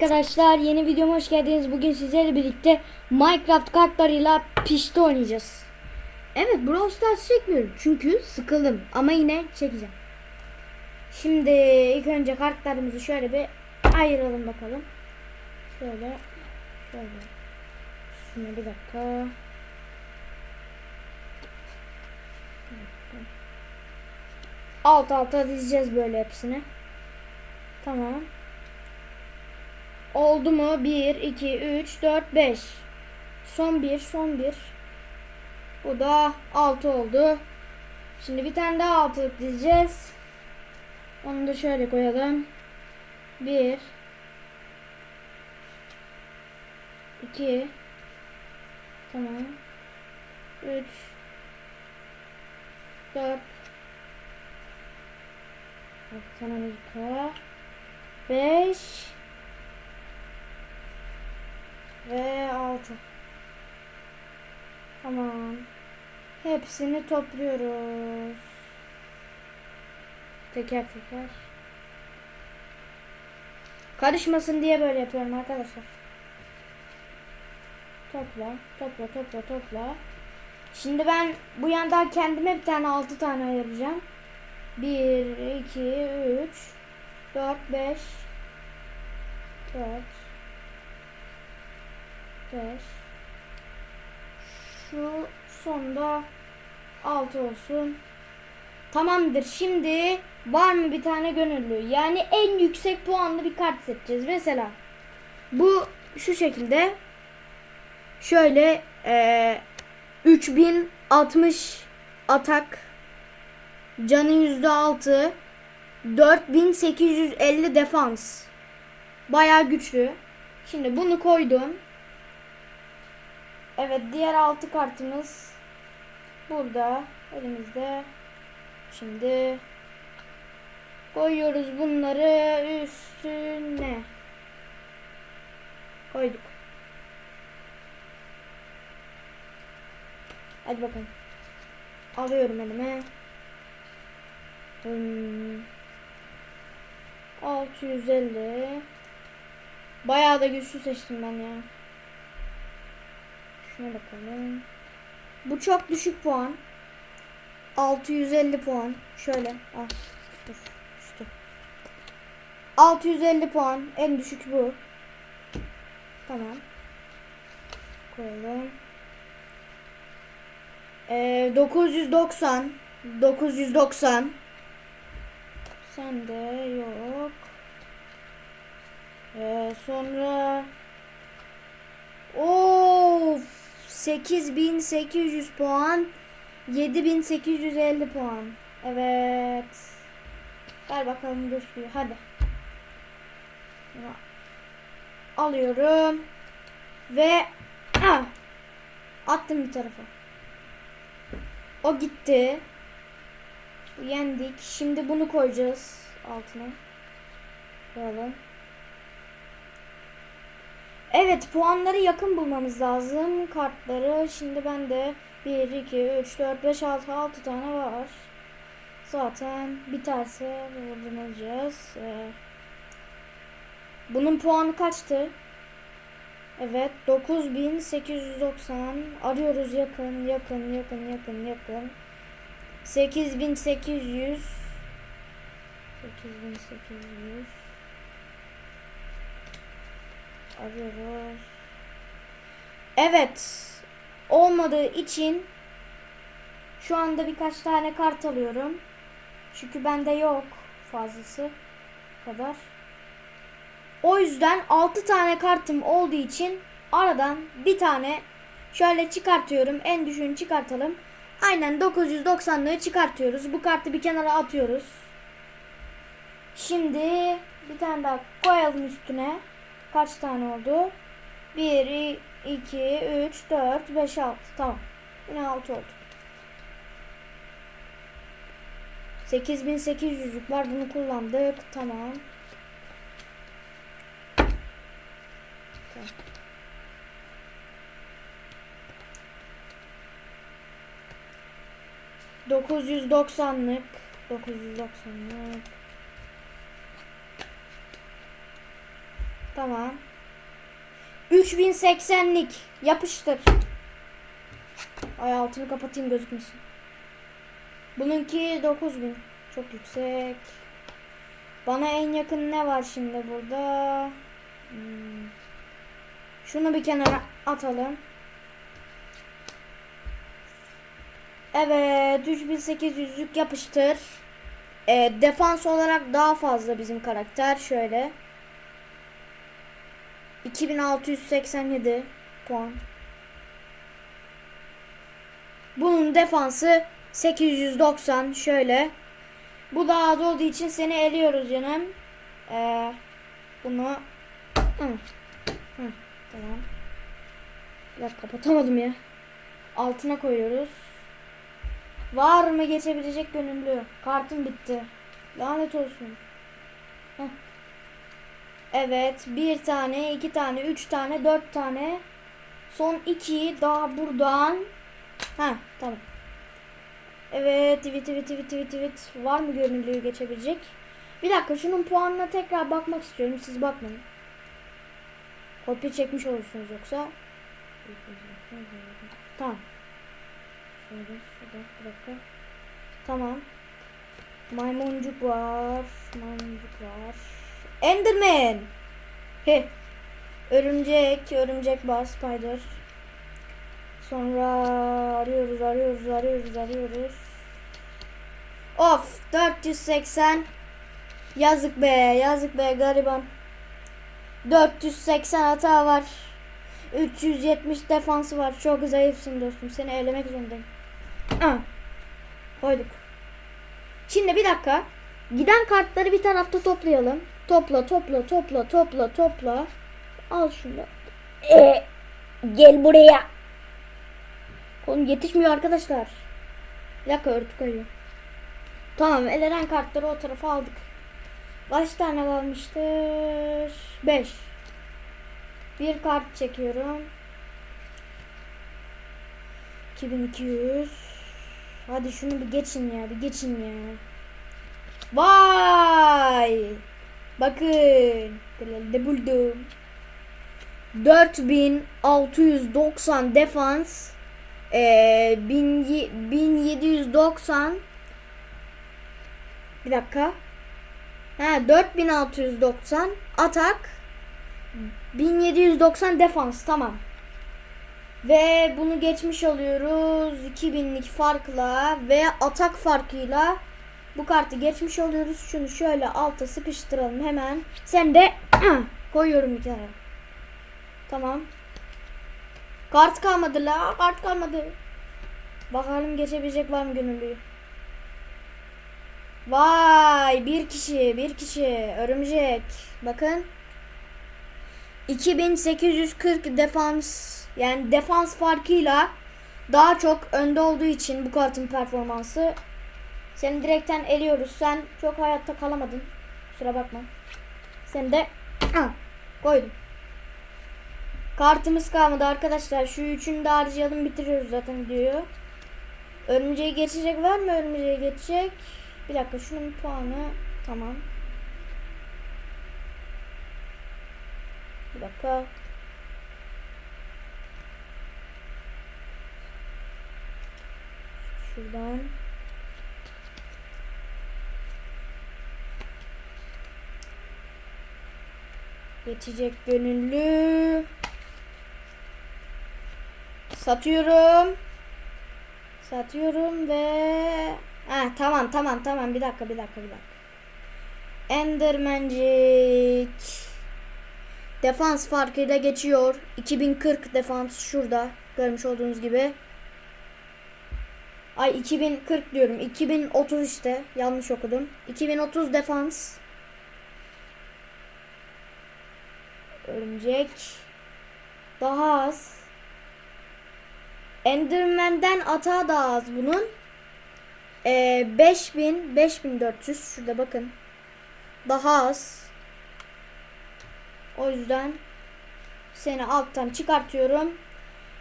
arkadaşlar yeni videoma hoş geldiniz. Bugün sizlerle birlikte Minecraft kartlarıyla pişti oynayacağız. Evet Brawl Stars çekmiyorum çünkü sıkıldım ama yine çekeceğim. Şimdi ilk önce kartlarımızı şöyle bir ayıralım bakalım. Şöyle şöyle. Şuna bir dakika. Alt alta dizeceğiz böyle hepsini. Tamam. Oldu mu? 1, 2, 3, 4, 5. Son bir, son bir. Bu da 6 oldu. Şimdi bir tane daha altılık dizeceğiz. Onu da şöyle koyalım. 1 2 Tamam. 3 4 Kaptan Amerika 5 ve 6 Tamam. Hepsini topluyoruz. Teker teker. Karışmasın diye böyle yapıyorum arkadaşlar. Topla, topla, topla, topla. Şimdi ben bu yandan kendime bir tane altı tane ayıracağım. 1, 2, 3, 4, 5, 4, 5. Şu sonda 6 olsun. Tamamdır. Şimdi var mı bir tane gönüllü? Yani en yüksek puanlı bir kart seçeceğiz. Mesela bu şu şekilde şöyle e, 3060 atak canı %6 4850 defans Baya güçlü. Şimdi bunu koydum. Evet diğer altı kartımız burada elimizde. Şimdi koyuyoruz bunları üstüne. Koyduk. Hadi bakalım. Alıyorum elime. Hmm. 650 Bayağı da güçlü seçtim ben ya. Şuna bakalım. Bu çok düşük puan. 650 puan. Şöyle. Al. Dur. Düştü. 650 puan. En düşük bu. Tamam. Koyalım. Ee, 990. 990. Sende yok. Ee, sonra Of 8800 puan. 7850 puan. Evet. Ver bakalım güçlüyü hadi. Alıyorum. Ve ah, Attım bir tarafa. O gitti. Yendik. Şimdi bunu koyacağız Altına. Koyalım Evet puanları yakın bulmamız lazım. Kartları şimdi bende 1, 2, 3, 4, 5, 6, 6 tane var. Zaten biterse buradan alacağız. Ee, bunun puanı kaçtı? Evet 9890 arıyoruz yakın yakın yakın yakın yakın 8800 8800 arıyoruz. Evet. Olmadığı için şu anda birkaç tane kart alıyorum. Çünkü bende yok fazlası kadar. O yüzden 6 tane kartım olduğu için aradan bir tane şöyle çıkartıyorum. En düşüğünü çıkartalım. Aynen 990'lığı çıkartıyoruz. Bu kartı bir kenara atıyoruz. Şimdi bir tane daha koyalım üstüne. Kaç tane oldu? 1, 2, 3, 4, 5, 6. Tamam. Yine 6 oldu. 8800'lük var. Bunu kullandık. Tamam. Dokuz yüz doksanlık, dokuz yüz doksanlık. Tamam. 3080'lik yapıştır. Ay altını kapatayım gözükmesin. Bununki 9000. Çok yüksek. Bana en yakın ne var şimdi burada? Hmm. Şunu bir kenara atalım. Evet 3800'lük yapıştır. Ee, defans olarak daha fazla bizim karakter. Şöyle. 2687 puan. Bunun defansı 890 şöyle. Bu daha az olduğu için seni eliyoruz canım. Ee, bunu Hı. Hı, tamam. Bir dakika kapatamadım ya. Altına koyuyoruz. Var mı geçebilecek gönüllü? Kartım bitti. Lanet olsun. Heh. Evet. Bir tane, iki tane, üç tane, dört tane. Son iki daha buradan. Ha tamam. Evet. Tweet, tweet, tweet, tweet, tweet. Var mı gönüllüyü geçebilecek? Bir dakika şunun puanına tekrar bakmak istiyorum. Siz bakmayın. Kopya çekmiş olursunuz yoksa. Tamam. Şöyle şurada bir dakika. Tamam. Maymuncuk var. Maymuncuk var. Enderman. He. Örümcek, örümcek var, spider. Sonra arıyoruz, arıyoruz, arıyoruz, arıyoruz. Of, 480. Yazık be, yazık be gariban. 480 hata var. 370 defansı var. Çok zayıfsın dostum. Seni elemek zorundayım. Ah. Koyduk. Şimdi bir dakika. Giden kartları bir tarafta toplayalım. Topla, topla, topla, topla, topla. Al şunu. Ee, gel buraya. Oğlum yetişmiyor arkadaşlar. Bir dakika örtü koyuyor. Tamam elenen kartları o tarafa aldık. Kaç tane kalmıştır? 5. Bir kart çekiyorum. 2200. Hadi şunu bir geçin ya, bir geçin ya. Vay! Bakın, de buldum. 4690 defans, ee, 1000 1790 bir dakika. Ha 4690 atak 1790 defans tamam. Ve bunu geçmiş oluyoruz 2000'lik farkla ve atak farkıyla bu kartı geçmiş oluyoruz. Şunu şöyle alta sıkıştıralım hemen. Sen de koyuyorum bir kere. Tamam. Kart kalmadı la. Kart kalmadı. Bakalım geçebilecek var mı gönüllü? Vay bir kişi bir kişi örümcek. Bakın. 2840 defans yani defans farkıyla daha çok önde olduğu için bu kartın performansı seni direkten eliyoruz. Sen çok hayatta kalamadın. Kusura bakma. Seni de ah, koydum. Kartımız kalmadı arkadaşlar. Şu üçünü de harcayalım bitiriyoruz zaten diyor. Örümceği geçecek var mı? Örümceği geçecek. Bir dakika şunun puanı tamam. Bir dakika. Şuradan. Geçecek gönüllü. Satıyorum. Satıyorum ve ha tamam tamam tamam bir dakika bir dakika bir dakika. Endermancik. Defans farkıyla geçiyor. 2040 defans şurada. Görmüş olduğunuz gibi. Ay 2040 diyorum. 2030 işte. Yanlış okudum. 2030 defans. Örümcek. Daha az. Enderman'den ata daha az bunun. Ee, 5000 5400 şurada bakın. Daha az. O yüzden seni alttan çıkartıyorum.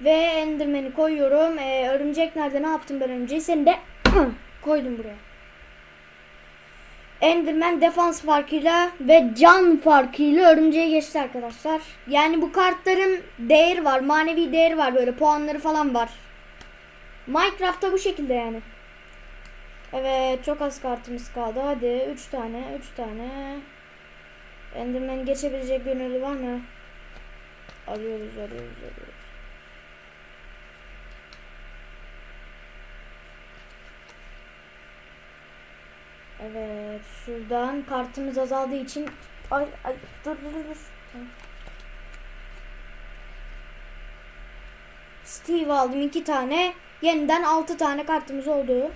Ve Enderman'i koyuyorum. Ee, örümcek nerede? Ne yaptım ben örümceği? Seni de koydum buraya. Enderman defans farkıyla ve can farkıyla örümceğe geçti arkadaşlar. Yani bu kartların değeri var. Manevi değeri var. Böyle puanları falan var. Minecraft'ta bu şekilde yani. Evet çok az kartımız kaldı. Hadi 3 tane 3 tane. Enderman geçebilecek gönüllü var mı? Arıyoruz arıyoruz arıyoruz. Evet şuradan kartımız azaldığı için ay ay dur dur dur. Steve aldım iki tane. Yeniden altı tane kartımız oldu.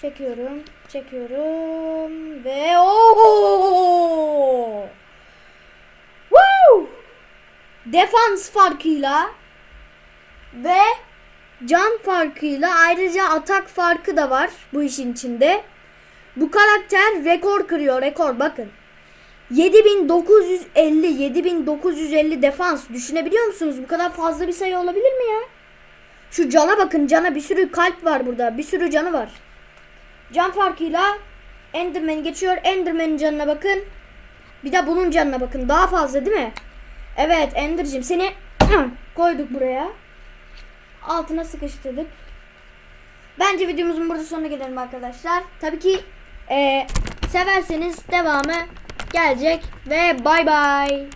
Çekiyorum, çekiyorum ve ooo! Woo! Defans farkıyla ve can farkıyla ayrıca atak farkı da var bu işin içinde. Bu karakter rekor kırıyor rekor bakın. 7950 7950 defans düşünebiliyor musunuz? Bu kadar fazla bir sayı olabilir mi ya? Şu cana bakın cana bir sürü kalp var burada bir sürü canı var. Can farkıyla Enderman geçiyor. Enderman'in canına bakın. Bir de bunun canına bakın. Daha fazla değil mi? Evet Ender'cim seni koyduk buraya. Altına sıkıştırdık. Bence videomuzun burada sonuna gelelim arkadaşlar. Tabii ki eee, severseniz devamı gelecek ve bay bay.